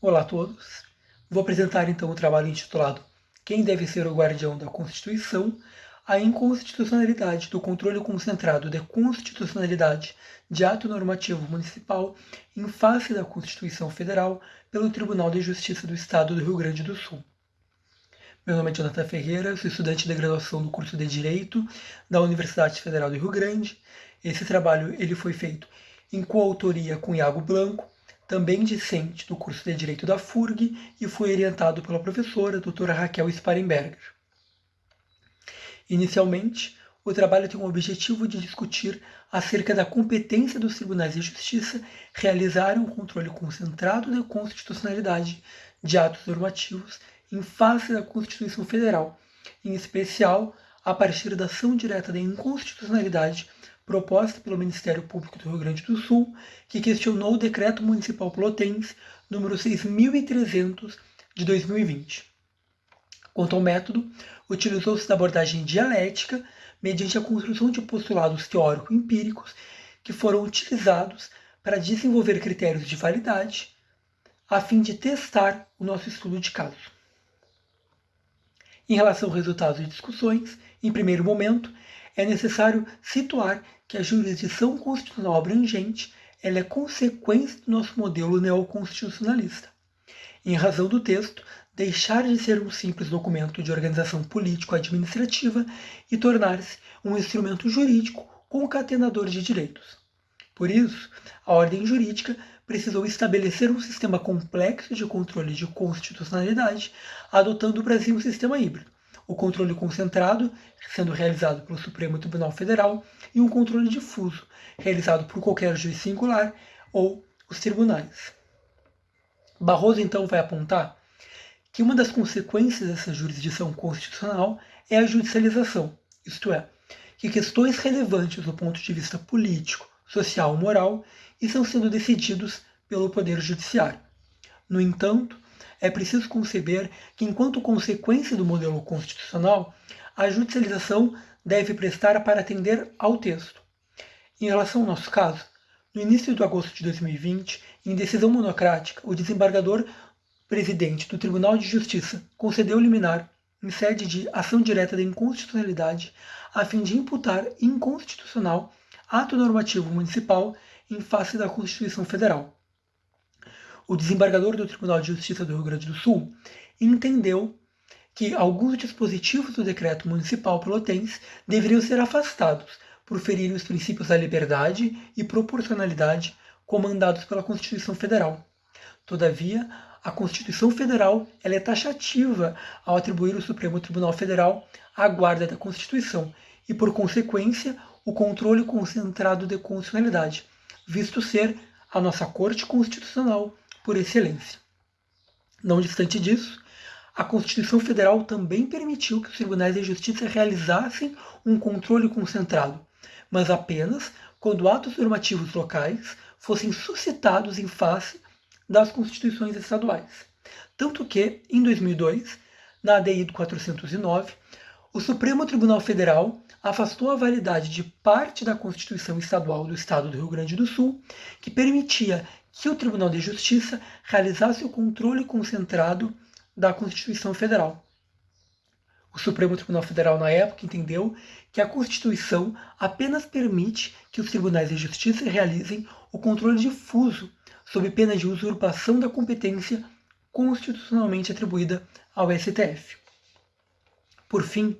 Olá a todos. Vou apresentar então o trabalho intitulado Quem deve ser o guardião da Constituição? A inconstitucionalidade do controle concentrado de constitucionalidade de ato normativo municipal em face da Constituição Federal pelo Tribunal de Justiça do Estado do Rio Grande do Sul. Meu nome é Jonathan Ferreira, sou estudante de graduação do curso de Direito da Universidade Federal do Rio Grande. Esse trabalho ele foi feito em coautoria com Iago Blanco, também discente do curso de Direito da FURG e foi orientado pela professora doutora Raquel Sparenberger. Inicialmente, o trabalho tem o objetivo de discutir acerca da competência dos tribunais de justiça realizarem um controle concentrado da constitucionalidade de atos normativos em face da Constituição Federal, em especial a partir da ação direta da inconstitucionalidade proposta pelo Ministério Público do Rio Grande do Sul, que questionou o Decreto Municipal Pelotense número 6.300 de 2020. Quanto ao método, utilizou-se da abordagem dialética mediante a construção de postulados teórico-empíricos que foram utilizados para desenvolver critérios de validade a fim de testar o nosso estudo de caso. Em relação aos resultados de discussões, em primeiro momento, é necessário situar que a jurisdição constitucional abrangente ela é consequência do nosso modelo neoconstitucionalista. Em razão do texto, deixar de ser um simples documento de organização político-administrativa e tornar-se um instrumento jurídico concatenador de direitos. Por isso, a ordem jurídica precisou estabelecer um sistema complexo de controle de constitucionalidade, adotando o Brasil um sistema híbrido, o controle concentrado, sendo realizado pelo Supremo Tribunal Federal, e um controle difuso, realizado por qualquer juiz singular ou os tribunais. Barroso então vai apontar que uma das consequências dessa jurisdição constitucional é a judicialização, isto é, que questões relevantes do ponto de vista político, social moral estão sendo decididos pelo Poder Judiciário. No entanto, é preciso conceber que, enquanto consequência do modelo constitucional, a judicialização deve prestar para atender ao texto. Em relação ao nosso caso, no início de agosto de 2020, em decisão monocrática, o desembargador presidente do Tribunal de Justiça concedeu liminar em sede de ação direta da inconstitucionalidade a fim de imputar inconstitucional ato normativo municipal em face da Constituição Federal o desembargador do Tribunal de Justiça do Rio Grande do Sul entendeu que alguns dispositivos do decreto municipal pelotense deveriam ser afastados por ferir os princípios da liberdade e proporcionalidade comandados pela Constituição Federal. Todavia, a Constituição Federal ela é taxativa ao atribuir ao Supremo Tribunal Federal a guarda da Constituição e, por consequência, o controle concentrado de constitucionalidade, visto ser a nossa Corte Constitucional por excelência. Não distante disso, a Constituição Federal também permitiu que os tribunais de justiça realizassem um controle concentrado, mas apenas quando atos normativos locais fossem suscitados em face das constituições estaduais. Tanto que, em 2002, na ADI do 409, o Supremo Tribunal Federal afastou a validade de parte da Constituição Estadual do Estado do Rio Grande do Sul, que permitia que o Tribunal de Justiça realizasse o controle concentrado da Constituição Federal. O Supremo Tribunal Federal, na época, entendeu que a Constituição apenas permite que os tribunais de justiça realizem o controle difuso, sob pena de usurpação da competência constitucionalmente atribuída ao STF. Por fim,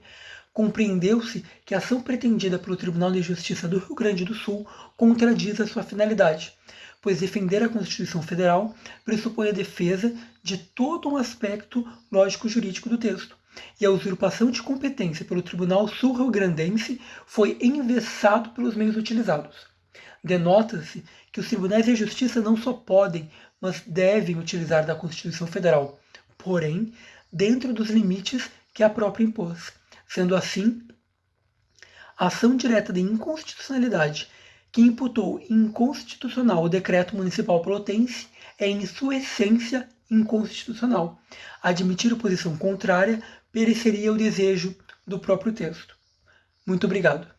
compreendeu-se que a ação pretendida pelo Tribunal de Justiça do Rio Grande do Sul contradiz a sua finalidade, pois defender a Constituição Federal pressupõe a defesa de todo um aspecto lógico-jurídico do texto, e a usurpação de competência pelo Tribunal Sul-Rio-Grandense foi envessado pelos meios utilizados. Denota-se que os tribunais de justiça não só podem, mas devem utilizar da Constituição Federal, porém, dentro dos limites que a própria impôs. Sendo assim, a ação direta de inconstitucionalidade que imputou inconstitucional o decreto municipal pelotense é, em sua essência, inconstitucional. Admitir posição contrária pereceria o desejo do próprio texto. Muito obrigado.